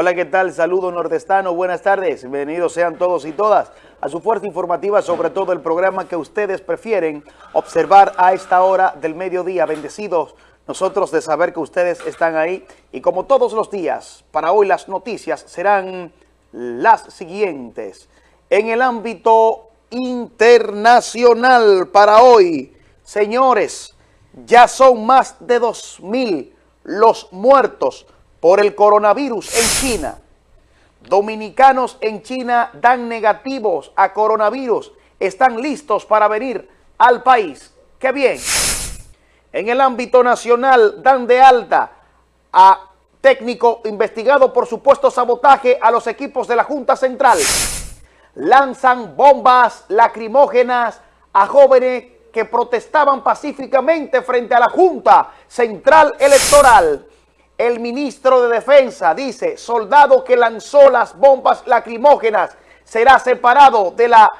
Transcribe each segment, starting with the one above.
Hola, ¿qué tal? Saludo nordestano, buenas tardes. Bienvenidos sean todos y todas a su fuerza informativa sobre todo el programa que ustedes prefieren observar a esta hora del mediodía. Bendecidos nosotros de saber que ustedes están ahí y como todos los días, para hoy las noticias serán las siguientes. En el ámbito internacional para hoy, señores, ya son más de 2.000 los muertos por el coronavirus en China. Dominicanos en China dan negativos a coronavirus. Están listos para venir al país. ¡Qué bien! En el ámbito nacional dan de alta a técnico investigado por supuesto sabotaje a los equipos de la Junta Central. Lanzan bombas lacrimógenas a jóvenes que protestaban pacíficamente frente a la Junta Central Electoral. El ministro de Defensa dice, soldado que lanzó las bombas lacrimógenas será separado de la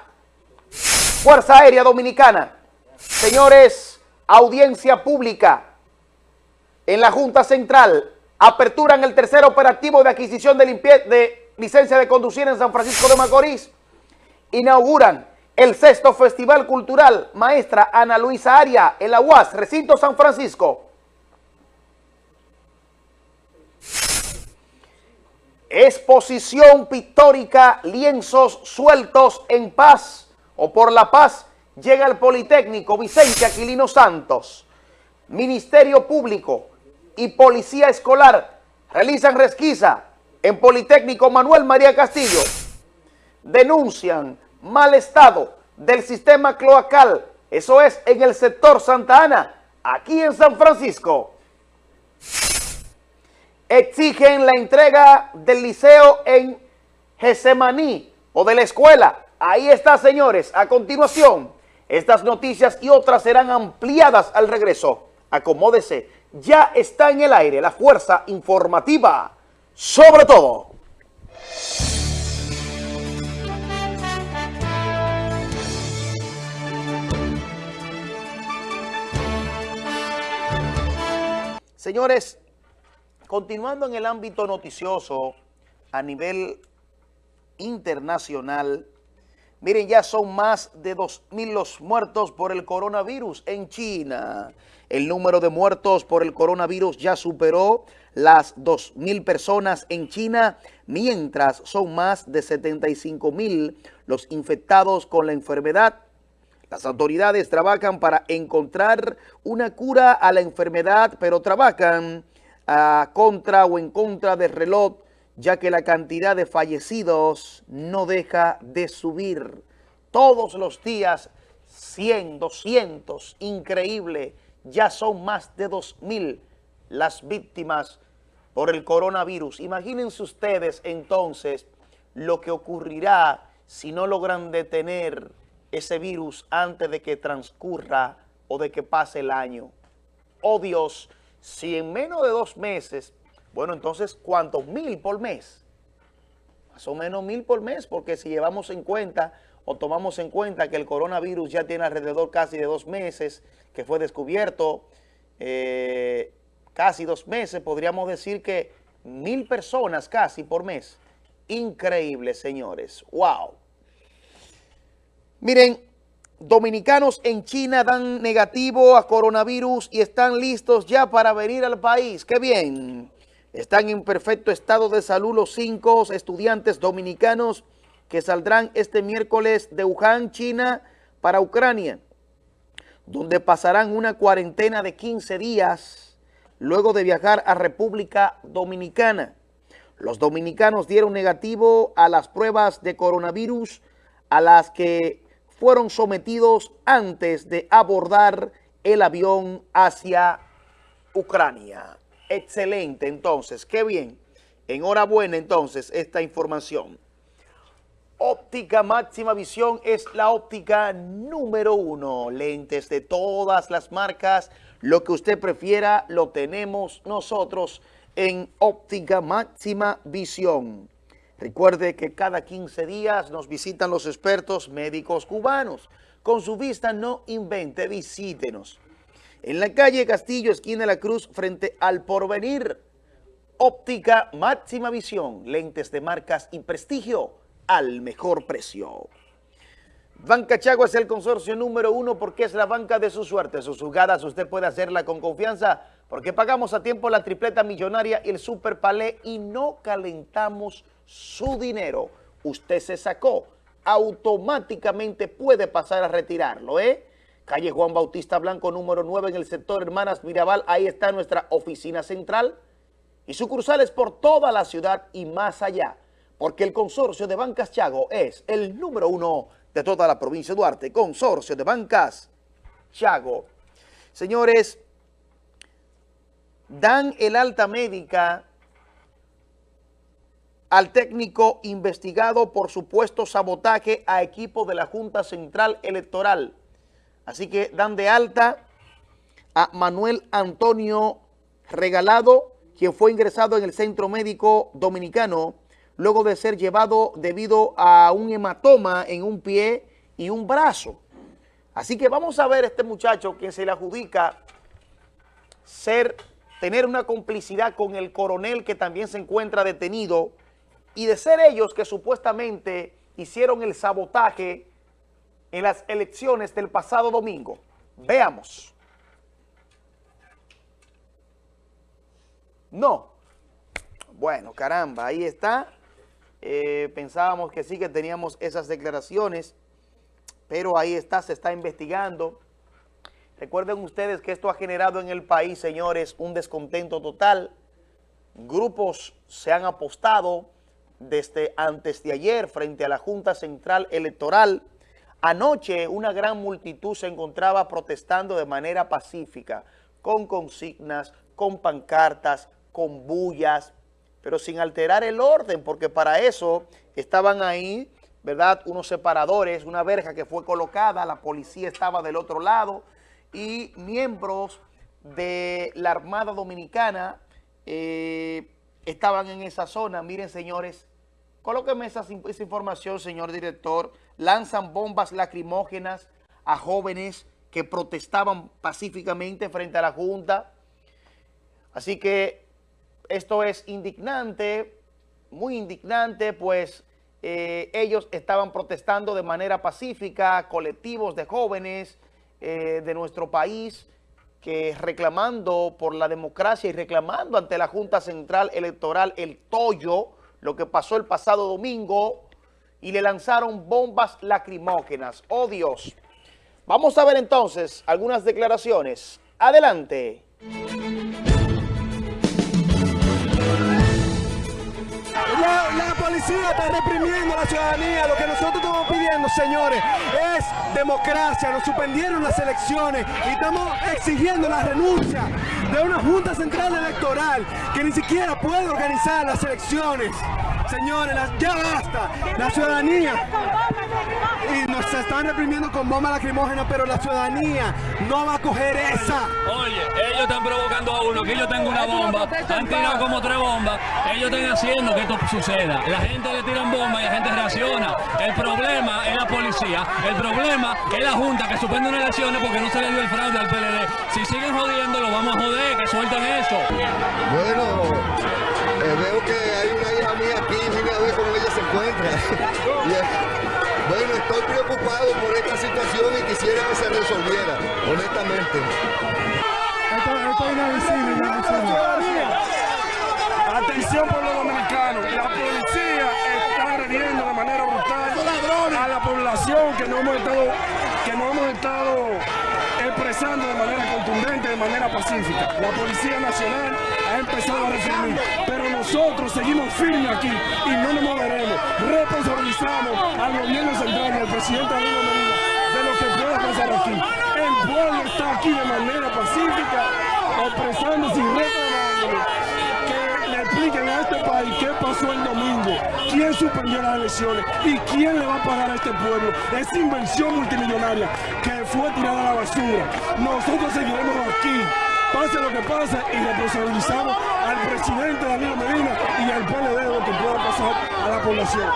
Fuerza Aérea Dominicana. Señores, audiencia pública en la Junta Central. Aperturan el tercer operativo de adquisición de, de licencia de conducir en San Francisco de Macorís. Inauguran el sexto Festival Cultural Maestra Ana Luisa Aria en la UAS, Recinto San Francisco. Exposición pictórica, lienzos sueltos en paz o por la paz, llega el Politécnico Vicente Aquilino Santos. Ministerio Público y Policía Escolar realizan resquisa en Politécnico Manuel María Castillo. Denuncian mal estado del sistema cloacal, eso es en el sector Santa Ana, aquí en San Francisco. Exigen la entrega del liceo en Gesemaní o de la escuela. Ahí está, señores. A continuación, estas noticias y otras serán ampliadas al regreso. Acomódese. Ya está en el aire la fuerza informativa. Sobre todo. Señores, continuando en el ámbito noticioso a nivel internacional, miren, ya son más de 2.000 los muertos por el coronavirus en China. El número de muertos por el coronavirus ya superó las 2.000 personas en China, mientras son más de 75.000 los infectados con la enfermedad las autoridades trabajan para encontrar una cura a la enfermedad, pero trabajan a contra o en contra del reloj, ya que la cantidad de fallecidos no deja de subir. Todos los días, 100, 200, increíble, ya son más de 2.000 las víctimas por el coronavirus. Imagínense ustedes entonces lo que ocurrirá si no logran detener ese virus antes de que transcurra o de que pase el año. Oh Dios, si en menos de dos meses, bueno, entonces, ¿cuántos? Mil por mes. Más o menos mil por mes, porque si llevamos en cuenta o tomamos en cuenta que el coronavirus ya tiene alrededor casi de dos meses, que fue descubierto, eh, casi dos meses, podríamos decir que mil personas casi por mes. Increíble, señores. ¡Wow! Miren, dominicanos en China dan negativo a coronavirus y están listos ya para venir al país. ¡Qué bien! Están en perfecto estado de salud los cinco estudiantes dominicanos que saldrán este miércoles de Wuhan, China, para Ucrania, donde pasarán una cuarentena de 15 días luego de viajar a República Dominicana. Los dominicanos dieron negativo a las pruebas de coronavirus a las que fueron sometidos antes de abordar el avión hacia Ucrania. Excelente, entonces, qué bien. Enhorabuena, entonces, esta información. Óptica Máxima Visión es la óptica número uno. Lentes de todas las marcas. Lo que usted prefiera lo tenemos nosotros en Óptica Máxima Visión. Recuerde que cada 15 días nos visitan los expertos médicos cubanos. Con su vista no invente, visítenos. En la calle Castillo, esquina de la Cruz, frente al Porvenir. Óptica máxima visión, lentes de marcas y prestigio al mejor precio. Banca Chago es el consorcio número uno porque es la banca de su suerte. Sus jugadas usted puede hacerla con confianza porque pagamos a tiempo la tripleta millonaria y el super palé y no calentamos su dinero. Usted se sacó, automáticamente puede pasar a retirarlo, ¿eh? Calle Juan Bautista Blanco, número 9 en el sector Hermanas Mirabal. Ahí está nuestra oficina central y sucursales por toda la ciudad y más allá. Porque el consorcio de Bancas Chago es el número uno de toda la provincia de Duarte. Consorcio de Bancas Chago. Señores, dan el alta médica al técnico investigado por supuesto sabotaje a equipo de la Junta Central Electoral. Así que dan de alta a Manuel Antonio Regalado, quien fue ingresado en el Centro Médico Dominicano luego de ser llevado debido a un hematoma en un pie y un brazo. Así que vamos a ver a este muchacho quien se le adjudica ser, tener una complicidad con el coronel que también se encuentra detenido y de ser ellos que supuestamente hicieron el sabotaje en las elecciones del pasado domingo. Veamos. No. Bueno, caramba, ahí está. Eh, pensábamos que sí que teníamos esas declaraciones, pero ahí está, se está investigando. Recuerden ustedes que esto ha generado en el país, señores, un descontento total. Grupos se han apostado desde antes de ayer frente a la Junta Central Electoral Anoche una gran multitud se encontraba protestando de manera pacífica, con consignas, con pancartas, con bullas, pero sin alterar el orden, porque para eso estaban ahí, ¿verdad? Unos separadores, una verja que fue colocada, la policía estaba del otro lado y miembros de la Armada Dominicana eh, estaban en esa zona. Miren, señores, Colóqueme esa, información, señor director. Lanzan bombas lacrimógenas a jóvenes que protestaban pacíficamente frente a la Junta. Así que esto es indignante, muy indignante, pues eh, ellos estaban protestando de manera pacífica, colectivos de jóvenes eh, de nuestro país, que reclamando por la democracia y reclamando ante la Junta Central Electoral el tollo, lo que pasó el pasado domingo y le lanzaron bombas lacrimógenas. ¡Oh, Dios! Vamos a ver entonces algunas declaraciones. Adelante. La, policía está reprimiendo a la ciudadanía. Lo que nosotros estamos pidiendo, señores, es democracia. Nos suspendieron las elecciones y estamos exigiendo la renuncia de una Junta Central Electoral que ni siquiera puede organizar las elecciones. Señores, ya basta. La ciudadanía y nos están reprimiendo con bombas lacrimógenas, pero la ciudadanía no va a coger esa. Oye, ellos están provocando a uno, que yo tengo una bomba, han tirado como tres bombas, ellos están haciendo que esto suceda. La gente le tiran bombas y la gente reacciona. El problema es la policía, el problema es la Junta que suspende unas elecciones porque no se le dio el fraude al PLD. Si siguen jodiendo, lo vamos a joder, que suelten eso. Bueno, veo que hay una hija mía aquí, vine a ver cómo ella se encuentra. bueno, estoy preocupado por esta situación y quisiera que se resolviera, honestamente. Esto, esto es inadmisible, Atención por los dominicanos, la policía está agrediendo de manera brutal a la población que no hemos estado, que no hemos estado expresando de manera contundente, de manera pacífica. La Policía Nacional ha empezado a reprimir, pero nosotros seguimos firmes aquí y no nos moveremos. Responsabilizamos al gobierno central y al presidente de lo que pueda pasar aquí. El pueblo está aquí de manera pacífica, expresándose y reclamando expliquen a este país qué pasó el domingo, quién suspendió las elecciones y quién le va a pagar a este pueblo esa inversión multimillonaria que fue tirada a la basura. Nosotros seguiremos aquí, pase lo que pase y responsabilizamos al presidente Danilo Medina y al PLD de lo que pueda pasar a la población.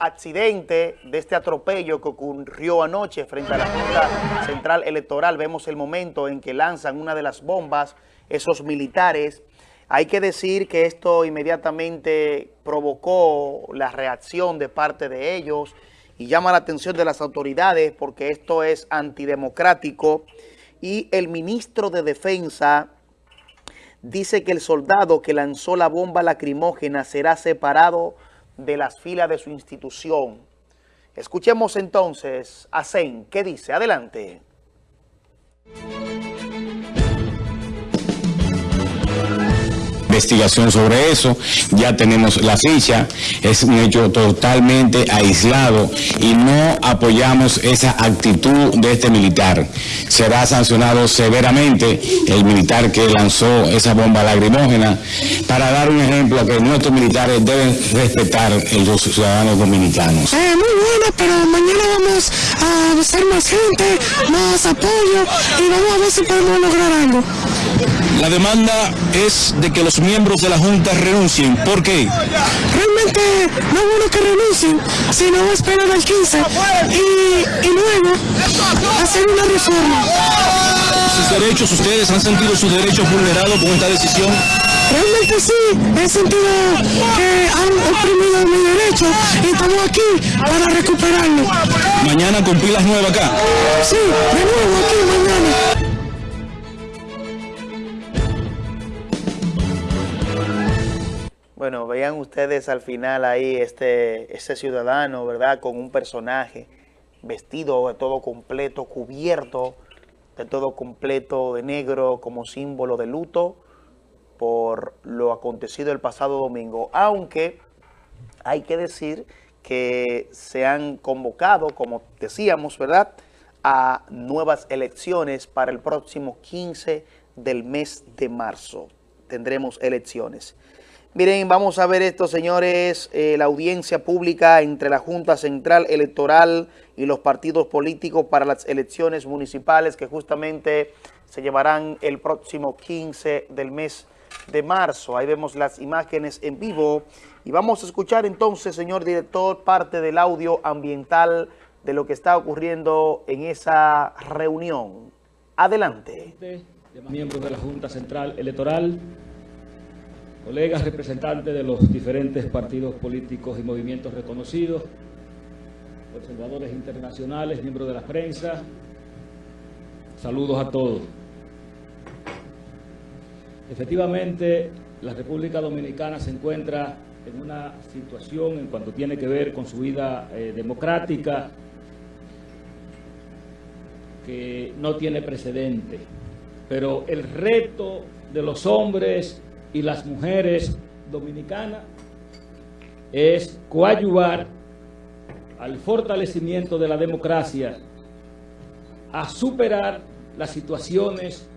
Accidente, de este atropello que ocurrió anoche frente a la Junta Central Electoral. Vemos el momento en que lanzan una de las bombas, esos militares. Hay que decir que esto inmediatamente provocó la reacción de parte de ellos y llama la atención de las autoridades porque esto es antidemocrático y el ministro de Defensa dice que el soldado que lanzó la bomba lacrimógena será separado de las filas de su institución. Escuchemos entonces a Zen, ¿qué dice? Adelante. Investigación sobre eso, ya tenemos la ficha, es un hecho totalmente aislado y no apoyamos esa actitud de este militar. Será sancionado severamente el militar que lanzó esa bomba lacrimógena para dar un ejemplo que nuestros militares deben respetar los ciudadanos dominicanos. Eh, muy buena, pero mañana vamos a hacer más gente, más apoyo y vamos a ver si podemos lograr algo. La demanda es de que los miembros de la Junta renuncien. ¿Por qué? Realmente no es bueno que renuncien, sino esperar al 15 y, y luego hacer una reforma. Sus derechos, ¿ustedes han sentido sus derechos vulnerados con esta decisión? Realmente sí, he sentido que han oprimido mi derecho y estamos aquí para recuperarlo. Mañana con pilas nuevas acá. Sí, de nuevo aquí mañana. Bueno, vean ustedes al final ahí este, ciudadano, ¿verdad? Con un personaje vestido de todo completo, cubierto de todo completo de negro como símbolo de luto por lo acontecido el pasado domingo. Aunque hay que decir que se han convocado, como decíamos, ¿verdad?, a nuevas elecciones para el próximo 15 del mes de marzo. Tendremos elecciones. Miren, vamos a ver esto, señores, eh, la audiencia pública entre la Junta Central Electoral y los partidos políticos para las elecciones municipales que justamente se llevarán el próximo 15 del mes de marzo. Ahí vemos las imágenes en vivo y vamos a escuchar entonces, señor director, parte del audio ambiental de lo que está ocurriendo en esa reunión. Adelante. Miembros de la Junta Central Electoral, colegas representantes de los diferentes partidos políticos y movimientos reconocidos, observadores internacionales, miembros de la prensa, saludos a todos. Efectivamente, la República Dominicana se encuentra en una situación en cuanto tiene que ver con su vida eh, democrática que no tiene precedente. Pero el reto de los hombres y las mujeres dominicanas es coadyuvar al fortalecimiento de la democracia, a superar las situaciones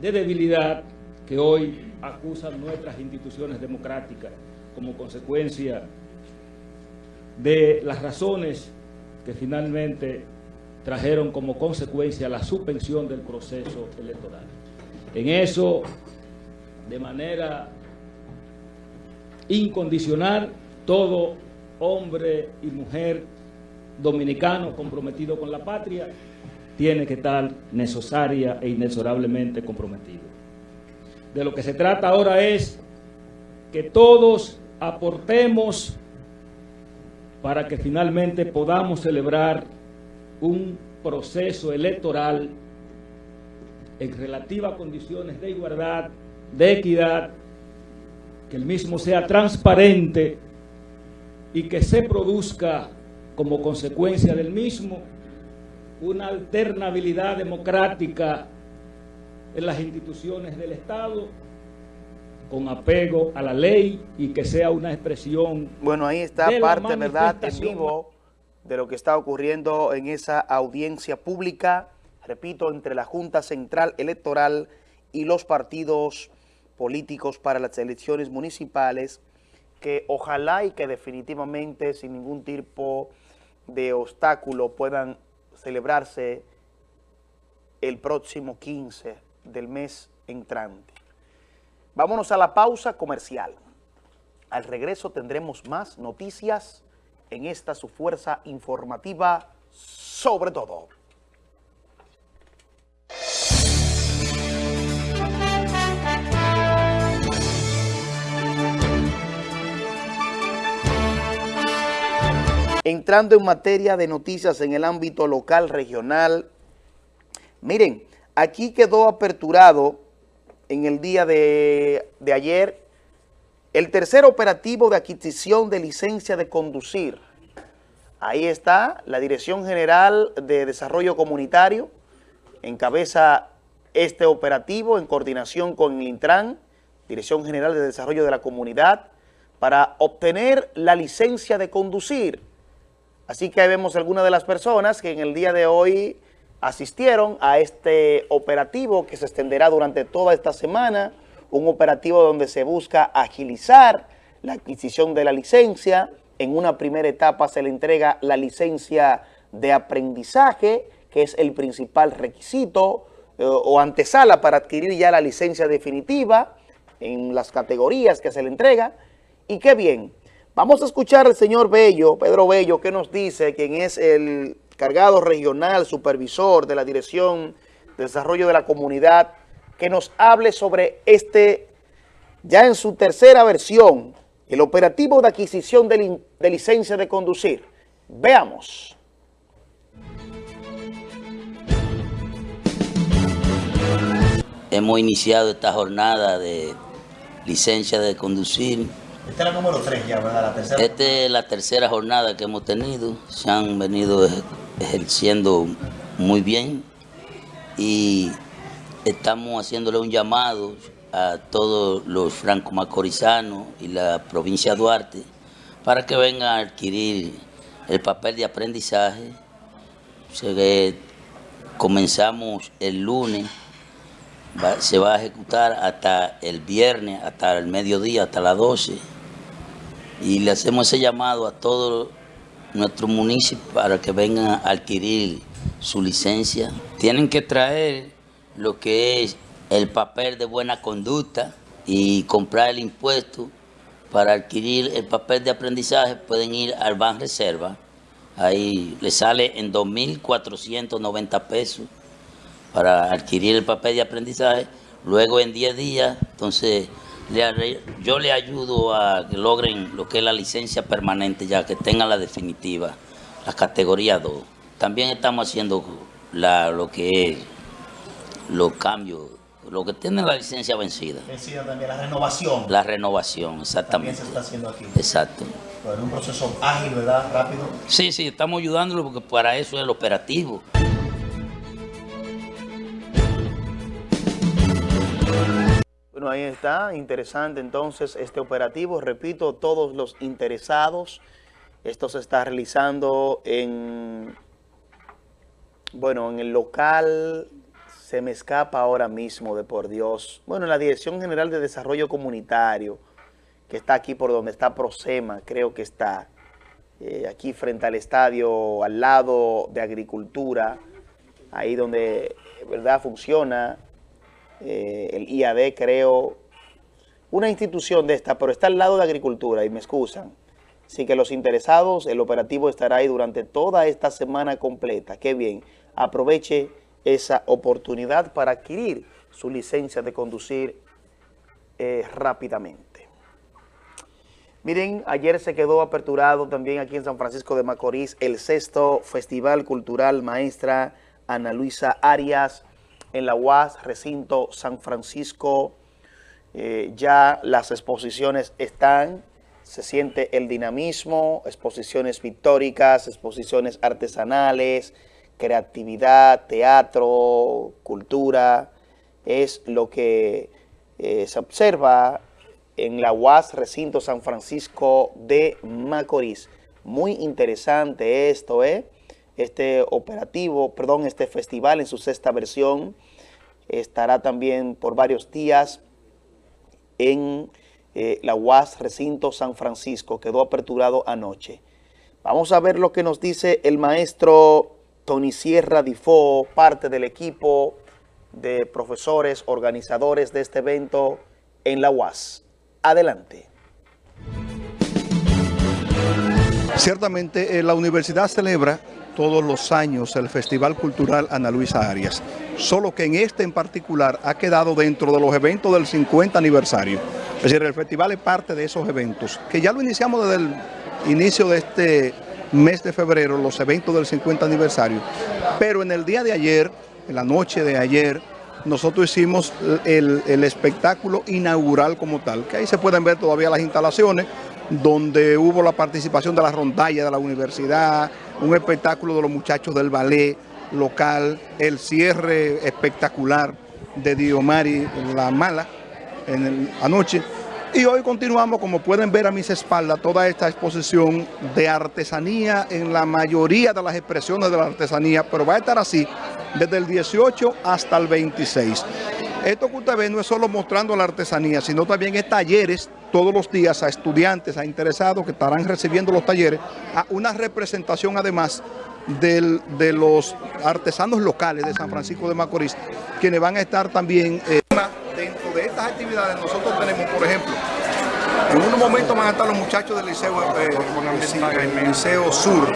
de debilidad que hoy acusan nuestras instituciones democráticas como consecuencia de las razones que finalmente trajeron como consecuencia la suspensión del proceso electoral. En eso, de manera incondicional, todo hombre y mujer dominicano comprometido con la patria tiene que estar necesaria e inexorablemente comprometido. De lo que se trata ahora es que todos aportemos para que finalmente podamos celebrar un proceso electoral en relativas condiciones de igualdad, de equidad, que el mismo sea transparente y que se produzca como consecuencia del mismo una alternabilidad democrática en las instituciones del Estado con apego a la ley y que sea una expresión Bueno, ahí está parte, ¿verdad?, en vivo de lo que está ocurriendo en esa audiencia pública, repito, entre la Junta Central Electoral y los partidos políticos para las elecciones municipales, que ojalá y que definitivamente sin ningún tipo de obstáculo puedan celebrarse el próximo 15 del mes entrante. Vámonos a la pausa comercial. Al regreso tendremos más noticias en esta su fuerza informativa sobre todo. Entrando en materia de noticias en el ámbito local, regional, miren, aquí quedó aperturado en el día de, ayer el tercer operativo de adquisición de licencia de conducir. Ahí está la Dirección General de Desarrollo Comunitario, encabeza este operativo en coordinación con el Intran, Dirección General de Desarrollo de la Comunidad, para obtener la licencia de conducir. Así que ahí vemos algunas de las personas que en el día de hoy asistieron a este operativo que se extenderá durante toda esta semana, un operativo donde se busca agilizar la adquisición de la licencia. En una primera etapa se le entrega la licencia de aprendizaje, que es el principal requisito eh, o antesala para adquirir ya la licencia definitiva en las categorías que se le entrega. Y qué bien, Vamos a escuchar al señor Bello, Pedro Bello, que nos dice, quien es el cargado regional, supervisor de la Dirección de Desarrollo de la Comunidad, que nos hable sobre este, ya en su tercera versión, el operativo de adquisición de, de licencia de conducir. Veamos. Hemos iniciado esta jornada de licencia de conducir esta es la número 3 ya, ¿verdad? La tercera. Esta es la tercera jornada que hemos tenido. Se han venido ejerciendo muy bien y estamos haciéndole un llamado a todos los franco-macorizanos y la provincia de Duarte para que vengan a adquirir el papel de aprendizaje. comenzamos el lunes, se va a ejecutar hasta el viernes, hasta el mediodía, hasta las 12 y le hacemos ese llamado a todos nuestros municipios para que vengan a adquirir su licencia. Tienen que traer lo que es el papel de buena conducta y comprar el impuesto para adquirir el papel de aprendizaje pueden ir al Ban Reserva. Ahí le sale en 2.490 pesos para adquirir el papel de aprendizaje. Luego en 10 días, entonces yo le ayudo a que logren lo que es la licencia permanente, ya que tengan la definitiva, la categoría 2. También estamos haciendo lo que es los cambios, lo que tiene la licencia vencida. Vencida también, la renovación. La renovación, exactamente. También se está haciendo aquí. Exacto. Pero un proceso ágil, ¿verdad? Rápido. Sí, sí, estamos ayudándolo porque para eso es el operativo. Ahí está, interesante entonces este operativo. Repito, todos los interesados, esto se está realizando en, bueno, en el local, se me escapa ahora mismo de por Dios. Bueno, en la Dirección General de Desarrollo Comunitario, que está aquí por donde está Prosema, creo que está, eh, aquí frente al estadio, al lado de Agricultura, ahí donde, ¿verdad?, funciona eh, el IAD creo, una institución de esta, pero está al lado de Agricultura y me excusan. Así que los interesados, el operativo estará ahí durante toda esta semana completa. Qué bien, aproveche esa oportunidad para adquirir su licencia de conducir eh, rápidamente. Miren, ayer se quedó aperturado también aquí en San Francisco de Macorís el sexto Festival Cultural Maestra Ana Luisa Arias en la UAS, recinto San Francisco, eh, ya las exposiciones están, se siente el dinamismo, exposiciones pictóricas, exposiciones artesanales, creatividad, teatro, cultura, es lo que eh, se observa en la UAS Recinto San Francisco de Macorís. Muy interesante esto, ¿eh? Este operativo, perdón, este festival en su sexta versión estará también por varios días en eh, la UAS Recinto San Francisco, quedó aperturado anoche. Vamos a ver lo que nos dice el maestro Tony Sierra Difo, parte del equipo de profesores, organizadores de este evento en la UAS. Adelante. Ciertamente, eh, la universidad celebra todos los años el Festival Cultural Ana Luisa Arias, solo que en este en particular ha quedado dentro de los eventos del 50 aniversario. Es decir, el festival es parte de esos eventos, que ya lo iniciamos desde el inicio de este mes de febrero, los eventos del 50 aniversario, pero en el día de ayer, en la noche de ayer, nosotros hicimos el, el espectáculo inaugural como tal, que ahí se pueden ver todavía las instalaciones, donde hubo la participación de la rondalla de la universidad, un espectáculo de los muchachos del ballet local, el cierre espectacular de Diomari La Mala en anoche. Y hoy continuamos, como pueden ver a mis espaldas, toda esta exposición de artesanía en la mayoría de las expresiones de la artesanía, pero va a estar así desde el 18 hasta el 26. Esto que usted ve no es solo mostrando la artesanía, sino también es talleres todos los días a estudiantes, a interesados que estarán recibiendo los talleres, a una representación además del, de los artesanos locales de San Francisco de Macorís, quienes van a estar también... Eh, dentro de estas actividades nosotros tenemos, por ejemplo, en unos momentos van a estar los muchachos del Liceo, eh, Liceo Sur,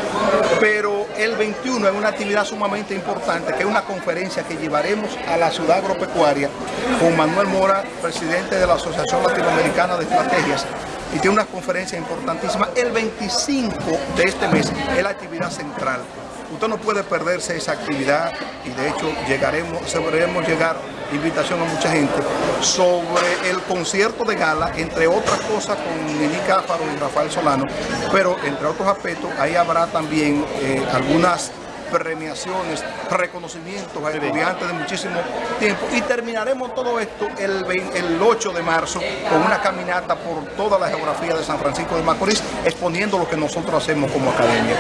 pero el 21 es una actividad sumamente importante, que es una conferencia que llevaremos a la ciudad agropecuaria con Manuel Mora, presidente de la Asociación Latinoamericana de Estrategias, y tiene una conferencia importantísima. El 25 de este mes es la actividad central. Usted no puede perderse esa actividad y de hecho llegaremos, sabremos llegar invitación a mucha gente sobre el concierto de gala, entre otras cosas con Nini Cáfaro y Rafael Solano, pero entre otros aspectos ahí habrá también eh, algunas premiaciones, reconocimientos a estudiantes de muchísimo tiempo y terminaremos todo esto el, el 8 de marzo con una caminata por toda la geografía de San Francisco de Macorís exponiendo lo que nosotros hacemos como academia.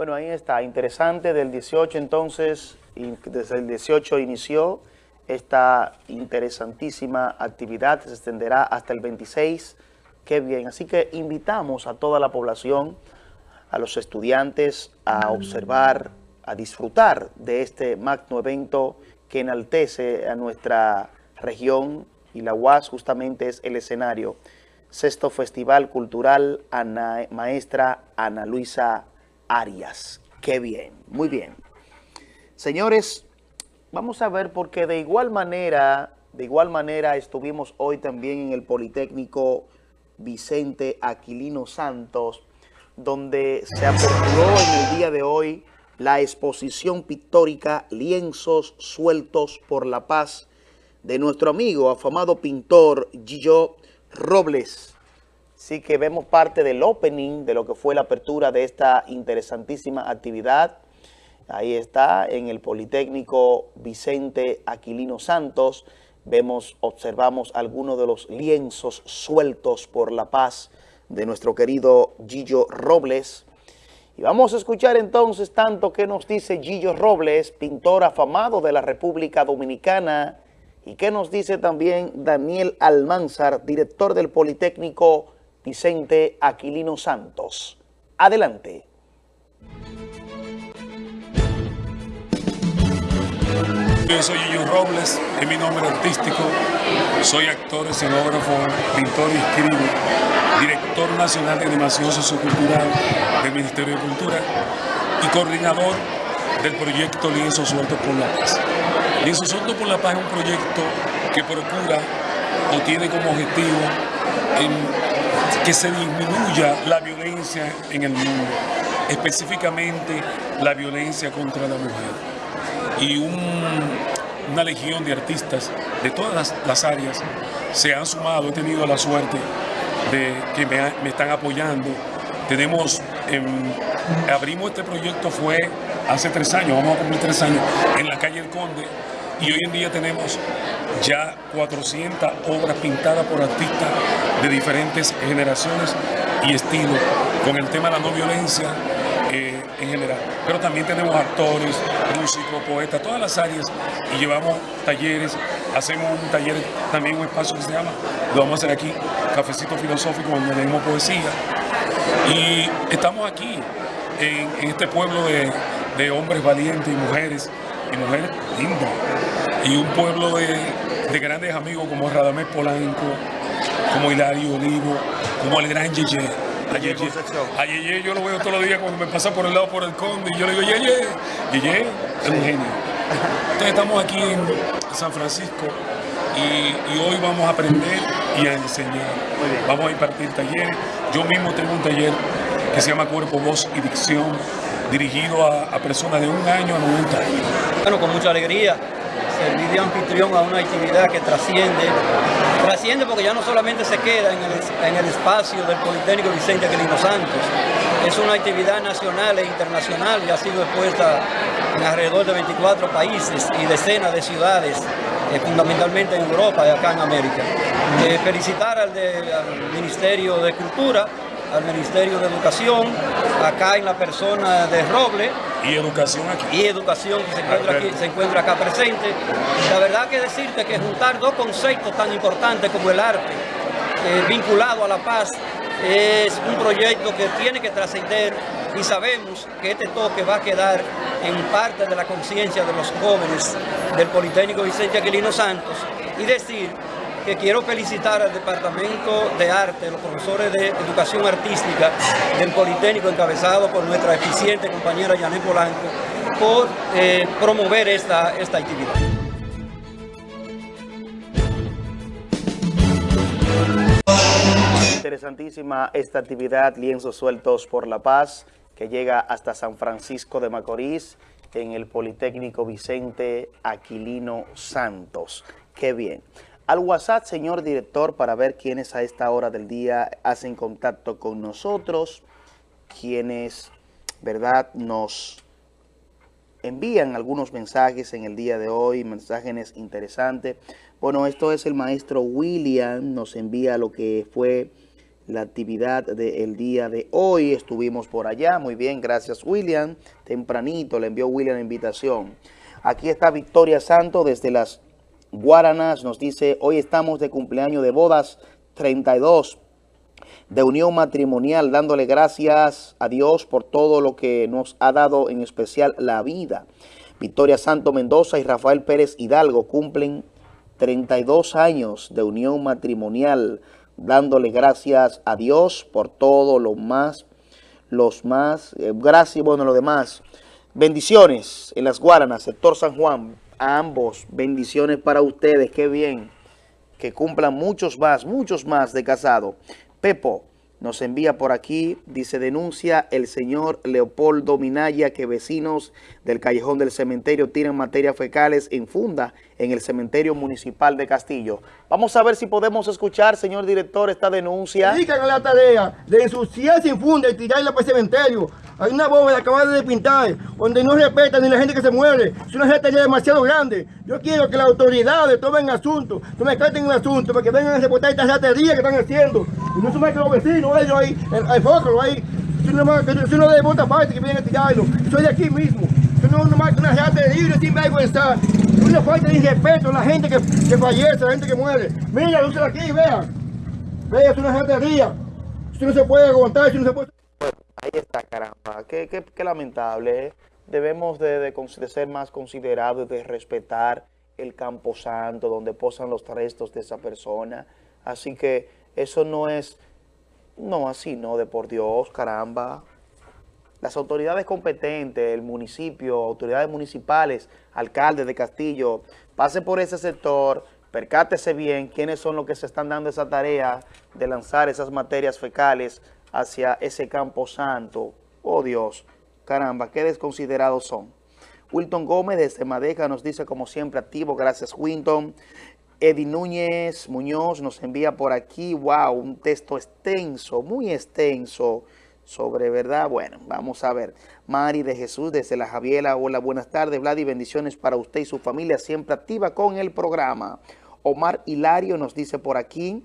Bueno, ahí está, interesante, del 18 entonces, desde el 18 inició esta interesantísima actividad, se extenderá hasta el 26, qué bien, así que invitamos a toda la población, a los estudiantes a observar, a disfrutar de este magno evento que enaltece a nuestra región y la UAS justamente es el escenario. Sexto Festival Cultural Ana, Maestra Ana Luisa Arias. Qué bien, muy bien. Señores, vamos a ver porque de igual manera, de igual manera estuvimos hoy también en el Politécnico Vicente Aquilino Santos, donde se aperturó en el día de hoy la exposición pictórica Lienzos Sueltos por la Paz de nuestro amigo, afamado pintor Gillo Robles. Sí que vemos parte del opening de lo que fue la apertura de esta interesantísima actividad. Ahí está, en el Politécnico Vicente Aquilino Santos. Vemos, observamos algunos de los lienzos sueltos por la paz de nuestro querido Gillo Robles. Y vamos a escuchar entonces tanto que nos dice Gillo Robles, pintor afamado de la República Dominicana, y que nos dice también Daniel Almanzar, director del Politécnico Vicente Aquilino Santos. Adelante. Yo soy Gillo Robles, es mi nombre artístico. Soy actor, escenógrafo, pintor y escribo, director nacional de animación sociocultural del Ministerio de Cultura y coordinador del proyecto Lienzo Suelto por la Paz. Lienzo Suelto por la Paz es un proyecto que procura o tiene como objetivo que se disminuya la violencia en el mundo, específicamente la violencia contra la mujer. Y una legión de artistas de todas las, áreas se han sumado, he tenido la suerte de que me, están apoyando. Tenemos, abrimos este proyecto fue hace tres años, vamos a cumplir tres años, en la calle El Conde, y hoy en día tenemos ya 400 obras pintadas por artistas de diferentes generaciones y estilos con el tema de la no violencia eh, en general. Pero también tenemos actores, músicos, poetas, todas las áreas y llevamos talleres, hacemos un taller, también un espacio que se llama, lo vamos a hacer aquí, Cafecito Filosófico, donde leemos poesía. Y estamos aquí, en, este pueblo de, de hombres valientes y mujeres, y mujeres lindas, y un pueblo de, de grandes amigos como Radamés Polanco, como Hilario Olivo, como el gran Yeye. A Yeye, a Yeye yo lo veo todos los días cuando me pasa por el lado por el conde y yo le digo, Yeye, Yeye es un genio. Entonces estamos aquí en San Francisco y, y hoy vamos a aprender y a enseñar. Vamos a impartir talleres. Yo mismo tengo un taller que se llama Cuerpo, Voz y Dicción, dirigido a, personas de un año a 90 años. Bueno, con mucha alegría, servir de anfitrión a una actividad que trasciende, trasciende porque ya no solamente se queda en el, espacio del Politécnico Vicente Aquilino Santos, es una actividad nacional e internacional y ha sido expuesta en alrededor de 24 países y decenas de ciudades, eh, fundamentalmente en Europa y acá en América. Eh, felicitar al Ministerio de Cultura, al Ministerio de Educación, acá en la persona de Roble. Y educación aquí. Y educación que se encuentra, aquí, se encuentra acá presente. La verdad que decirte que juntar dos conceptos tan importantes como el arte, eh, vinculado a la paz, es un proyecto que tiene que trascender y sabemos que este toque va a quedar en parte de la conciencia de los jóvenes del Politécnico Vicente Aquilino Santos y decir que quiero felicitar al Departamento de Arte, los profesores de Educación Artística del Politécnico, encabezado por nuestra eficiente compañera Janet Polanco, por eh, promover esta, esta actividad. Interesantísima esta actividad, Lienzos Sueltos por la Paz, que llega hasta San Francisco de Macorís, en el Politécnico Vicente Aquilino Santos. Qué bien. Al WhatsApp, señor director, para ver quiénes a esta hora del día hacen contacto con nosotros, quienes, ¿verdad?, nos envían algunos mensajes en el día de hoy, mensajes interesantes. Bueno, esto es el maestro William, nos envía lo que fue la actividad del día de hoy. Estuvimos por allá, muy bien, gracias William. Tempranito le envió William la invitación. Aquí está Victoria Santo desde las Guaranas, nos dice, hoy estamos de cumpleaños de bodas 32 de unión matrimonial, dándole gracias a Dios por todo lo que nos ha dado, en especial la vida. Victoria Santo Mendoza y Rafael Pérez Hidalgo cumplen 32 años de unión matrimonial, dándole gracias a Dios por todo lo más, los más, eh, gracias, bueno, lo demás. Bendiciones en las Guaranas, sector San Juan, a ambos, bendiciones para ustedes, qué bien, que cumplan muchos más, muchos más de casado. Pepo nos envía por aquí, dice, denuncia el señor Leopoldo Minaya que vecinos del Callejón del Cementerio tiran materias fecales en funda en el Cementerio Municipal de Castillo. Vamos a ver si podemos escuchar, señor director, esta denuncia. Dedican la tarea de ensuciarse en funda y tirarla para el cementerio. Hay una bóveda acabada de pintar, donde no respetan ni la gente que se muere. Es una gente demasiado grande. Yo quiero que las autoridades tomen asunto, tomen carta en el asunto, para que vengan a reportar esta ratería que están haciendo. Y no se que los vecinos, ellos ahí, hay focos ahí. Es uno de otra parte que vienen a tirarlo. Soy de aquí mismo. Es no que una ratería sin vergüenza. Una falta de respeto a la gente que, que fallece, la gente que muere. Mira, luce aquí, vean. Vean, es una ratería. Esto no se puede aguantar, esto no se puede... Ahí está, caramba. Qué, qué, qué lamentable. ¿eh? Debemos de, de, de, ser más considerados, de respetar el campo santo, donde posan los restos de esa persona. Así que eso no es, no así, no, de por Dios, caramba. Las autoridades competentes, el municipio, autoridades municipales, alcaldes de Castillo, pase por ese sector, percátese bien quiénes son los que se están dando esa tarea de lanzar esas materias fecales hacia ese campo santo. Oh Dios, caramba, qué desconsiderados son. Wilton Gómez desde Madeja nos dice como siempre activo, gracias Wilton. Eddie Núñez Muñoz nos envía por aquí, wow, un texto extenso, muy extenso sobre verdad. Bueno, vamos a ver. Mari de Jesús desde La Javiela, hola, buenas tardes, Vlad y bendiciones para usted y su familia, siempre activa con el programa. Omar Hilario nos dice por aquí,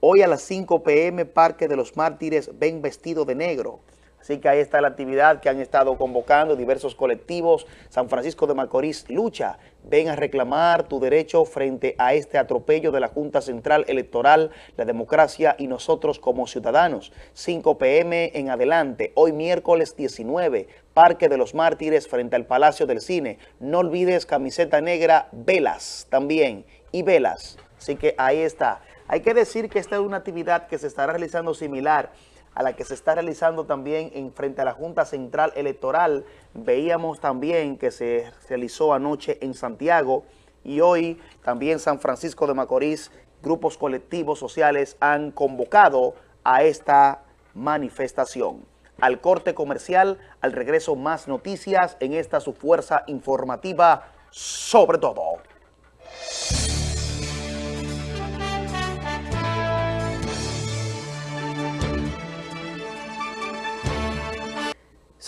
Hoy a las 5 pm, Parque de los Mártires, ven vestido de negro. Así que ahí está la actividad que han estado convocando diversos colectivos. San Francisco de Macorís lucha. Ven a reclamar tu derecho frente a este atropello de la Junta Central Electoral, la democracia y nosotros como ciudadanos. 5 pm en adelante, hoy miércoles 19, Parque de los Mártires frente al Palacio del Cine. No olvides camiseta negra, velas también y velas. Así que ahí está Hay que decir que esta es una actividad que se estará realizando similar a la que se está realizando también en frente a la Junta Central Electoral. Veíamos también que se realizó anoche en Santiago y hoy también San Francisco de Macorís, grupos colectivos sociales han convocado a esta manifestación. Al corte comercial, al regreso más noticias en esta su fuerza informativa sobre todo.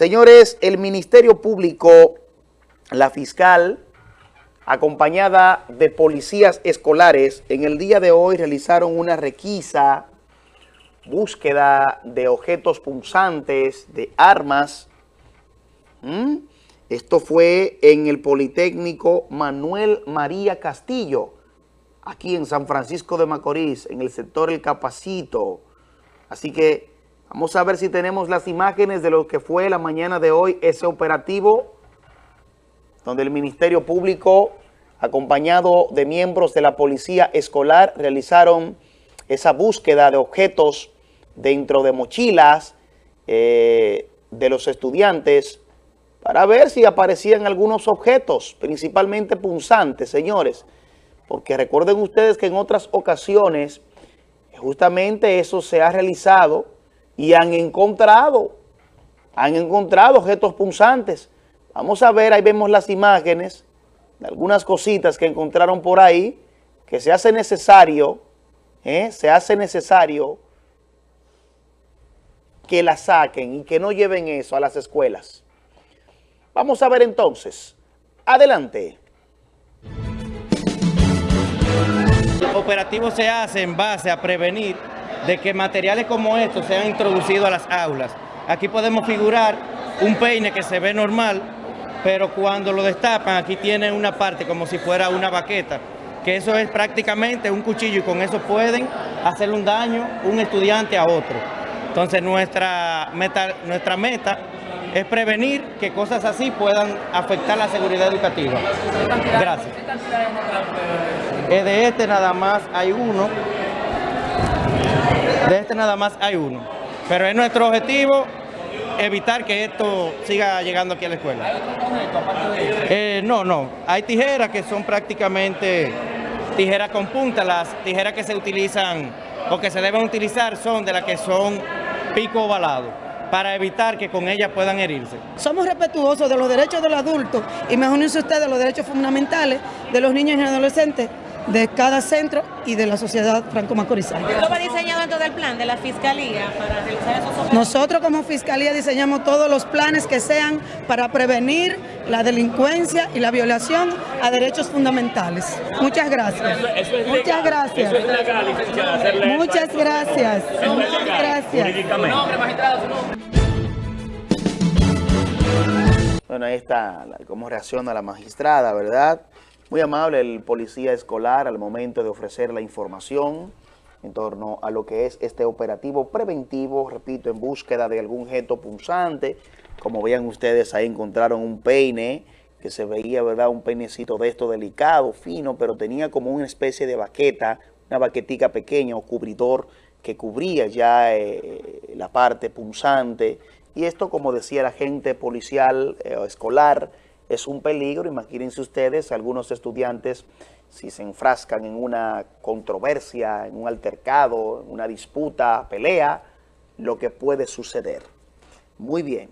Señores, el Ministerio Público, la fiscal, acompañada de policías escolares, en el día de hoy realizaron una requisa, búsqueda de objetos punzantes, de armas. Esto fue en el Politécnico Manuel María Castillo, aquí en San Francisco de Macorís, en el sector El Capacito. Así que Vamos a ver si tenemos las imágenes de lo que fue la mañana de hoy ese operativo donde el Ministerio Público, acompañado de miembros de la Policía Escolar, realizaron esa búsqueda de objetos dentro de mochilas eh, de los estudiantes para ver si aparecían algunos objetos, principalmente punzantes, señores. Porque recuerden ustedes que en otras ocasiones justamente eso se ha realizado y han encontrado, han encontrado objetos punzantes. Vamos a ver, ahí vemos las imágenes de algunas cositas que encontraron por ahí, que se hace necesario, ¿eh? se hace necesario que la saquen y que no lleven eso a las escuelas. Vamos a ver entonces. Adelante. El operativo se hace en base a prevenir de que materiales como estos sean introducidos a las aulas. Aquí podemos figurar un peine que se ve normal, pero cuando lo destapan aquí tiene una parte como si fuera una baqueta, que eso es prácticamente un cuchillo y con eso pueden hacerle un daño un estudiante a otro. Entonces nuestra meta, nuestra meta es prevenir que cosas así puedan afectar la seguridad educativa. Gracias. De este nada más hay uno de este nada más hay uno. Pero es nuestro objetivo evitar que esto siga llegando aquí a la escuela. Eh, no, no. Hay tijeras que son prácticamente tijeras con punta. Las tijeras que se utilizan o que se deben utilizar son de las que son pico ovalado para evitar que con ellas puedan herirse. Somos respetuosos de los derechos del adulto y mejor usted de los derechos fundamentales de los niños y adolescentes de cada centro y de la sociedad franco-macorizana. ¿Lo va diseñado dentro del plan de la Fiscalía para realizar esos operativos? Nosotros como Fiscalía diseñamos todos los planes que sean para prevenir la delincuencia y la violación a derechos fundamentales. Muchas gracias. Muchas gracias. Muchas gracias. Muchas gracias. Bueno, ahí está cómo reacciona la magistrada, ¿verdad? Muy amable el policía escolar al momento de ofrecer la información en torno a lo que es este operativo preventivo, repito, en búsqueda de algún objeto punzante. Como vean ustedes, ahí encontraron un peine que se veía, ¿verdad? Un peinecito de esto delicado, fino, pero tenía como una especie de baqueta, una baquetica pequeña o cubridor que cubría ya eh, la parte punzante. Y esto, como decía la gente policial eh, escolar, es un peligro. Imagínense ustedes, algunos estudiantes, si se enfrascan en una controversia, en un altercado, en una disputa, pelea, lo que puede suceder. Muy bien.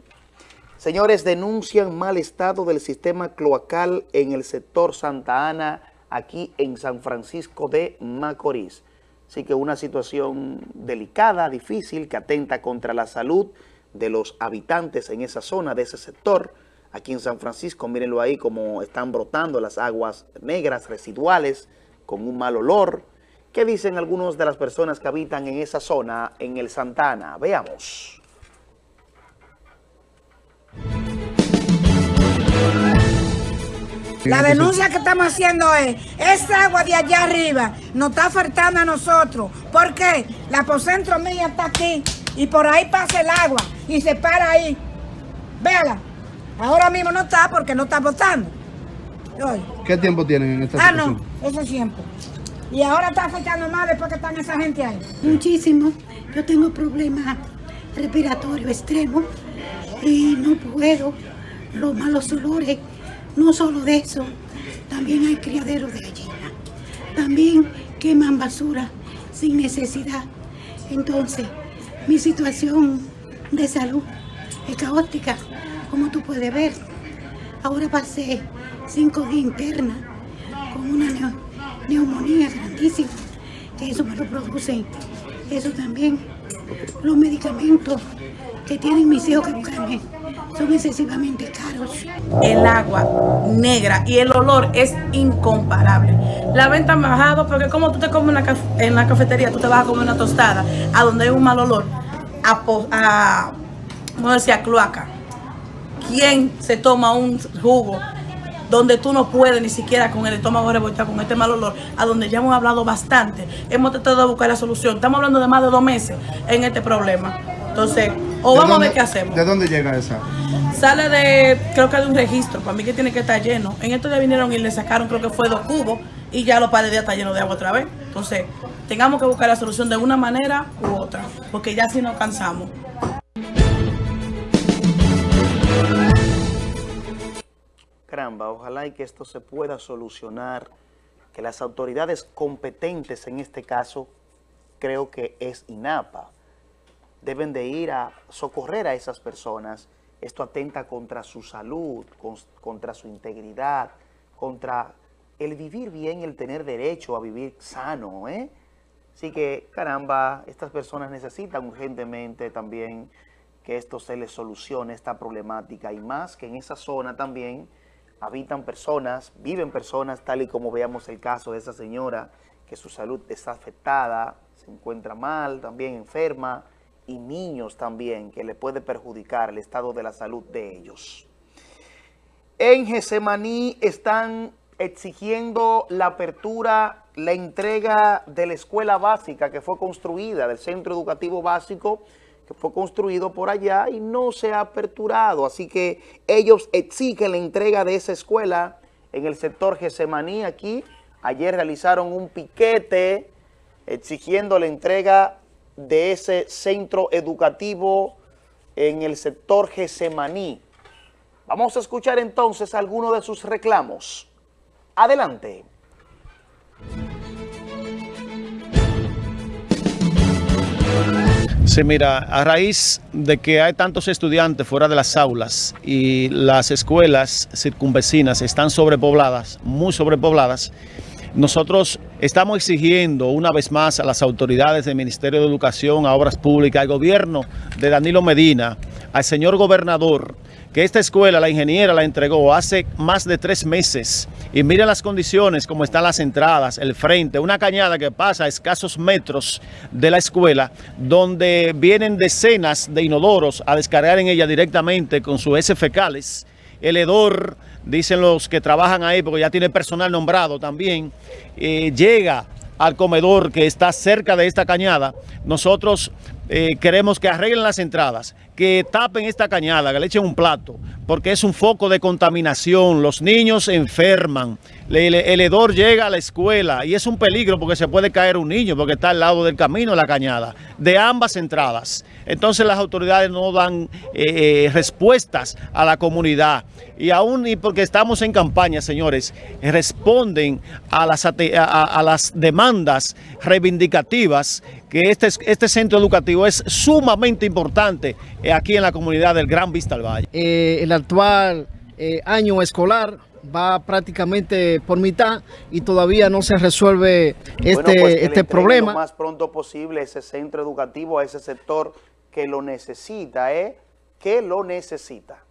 Señores, denuncian mal estado del sistema cloacal en el sector Santa Ana, aquí en San Francisco de Macorís. Así que una situación delicada, difícil, que atenta contra la salud de los habitantes en esa zona, de ese sector, aquí en San Francisco. Mírenlo ahí como están brotando las aguas negras residuales con un mal olor. ¿Qué dicen algunos de las personas que habitan en esa zona en el Santana? Veamos. La denuncia que estamos haciendo es, esa agua de allá arriba nos está faltando a nosotros. ¿Por qué? La apocentro mía está aquí y por ahí pasa el agua y se para ahí. Véala. Ahora mismo no está porque no está votando. ¿Qué tiempo tienen en esta situación? Ah, no, ese tiempo. Y ahora está afectando más después que están esa gente ahí. Muchísimo. Yo tengo problemas respiratorios extremos y no puedo. Los malos olores, no solo de eso, también hay criaderos de gallina. También queman basura sin necesidad. Entonces, mi situación de salud es caótica, como tú puedes ver. Ahora pasé cinco días interna con una neumonía grandísima. Eso me lo produce. Eso también. Los medicamentos que tienen mis hijos que buscarme son excesivamente caros. el agua negra y el olor es incomparable. La venta ha bajado porque como tú te comes una en la cafetería, tú te vas a comer una tostada a donde hay un mal olor, a, a ¿cómo decía? cloaca. ¿Quién se toma un jugo donde tú no puedes ni siquiera con el estómago revoltado, con este mal olor, a donde ya hemos hablado bastante, hemos tratado de buscar la solución. Estamos hablando de más de dos meses en este problema. Entonces, o ¿De vamos a ver qué hacemos. ¿De dónde llega esa? Sale de, creo que de un registro, para mí que tiene que estar lleno. En estos días vinieron y le sacaron, creo que fue dos cubos, y ya los pares de está lleno de agua otra vez. Entonces, tengamos que buscar la solución de una manera u otra, porque ya si nos cansamos. Caramba, ojalá y que esto se pueda solucionar, que las autoridades competentes en este caso, creo que es INAPA, deben de ir a socorrer a esas personas. Esto atenta contra su salud, con- contra su integridad, contra el vivir bien el tener derecho a vivir sano, ¿eh? Así que, caramba, estas personas necesitan urgentemente también que esto se les solucione, esta problemática, y más que en esa zona también habitan personas, viven personas, tal y como veamos el caso de esa señora, que su salud está afectada, se encuentra mal, también enferma, y niños también, que le puede perjudicar el estado de la salud de ellos. En Getsemaní están exigiendo la apertura, la entrega de la escuela básica que fue construida, del centro educativo básico que fue construido por allá y no se ha aperturado. Así que ellos exigen la entrega de esa escuela en el sector Getsemaní aquí. Ayer realizaron un piquete exigiendo la entrega de ese centro educativo en el sector Getsemaní. Vamos a escuchar entonces algunos de sus reclamos. Adelante. Sí, mira, a raíz de que hay tantos estudiantes fuera de las aulas y las escuelas circunvecinas están sobrepobladas, muy sobrepobladas, nosotros estamos exigiendo una vez más a las autoridades del Ministerio de Educación, a Obras Públicas, al gobierno de Danilo Medina, al señor gobernador, que esta escuela, la ingeniera la entregó hace más de tres meses. Y mira las condiciones, como están las entradas, el frente, una cañada que pasa a escasos metros de la escuela, donde vienen decenas de inodoros a descargar en ella directamente con sus heces fecales. El hedor, dicen los que trabajan ahí, porque ya tiene personal nombrado también, eh, llega al comedor que está cerca de esta cañada. Nosotros eh, queremos que arreglen las entradas, que tapen esta cañada, que le echen un plato, porque es un foco de contaminación. Los niños enferman, le- el hedor llega a la escuela y es un peligro porque se puede caer un niño porque está al lado del camino la cañada, de ambas entradas. Entonces las autoridades no dan eh, eh, respuestas a la comunidad. Y aún y porque estamos en campaña, señores, responden a las, ate- a- a- a las demandas reivindicativas que este, es- este centro educativo es sumamente importante eh, aquí en la comunidad del Gran Vista al Valle. Eh, el actual eh, año escolar va prácticamente por mitad y todavía no se resuelve este, Bueno, pues este entreguen problema. lo más pronto posible ese centro educativo a ese sector que lo necesita, ¿eh? Que lo necesita.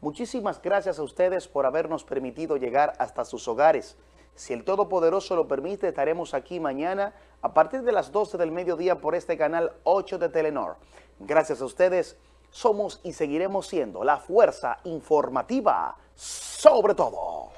Muchísimas gracias a ustedes por habernos permitido llegar hasta sus hogares. Si el Todopoderoso lo permite, estaremos aquí mañana a partir de las 12 del mediodía por este canal 8 de Telenor. Gracias a ustedes, somos y seguiremos siendo la fuerza informativa sobre todo.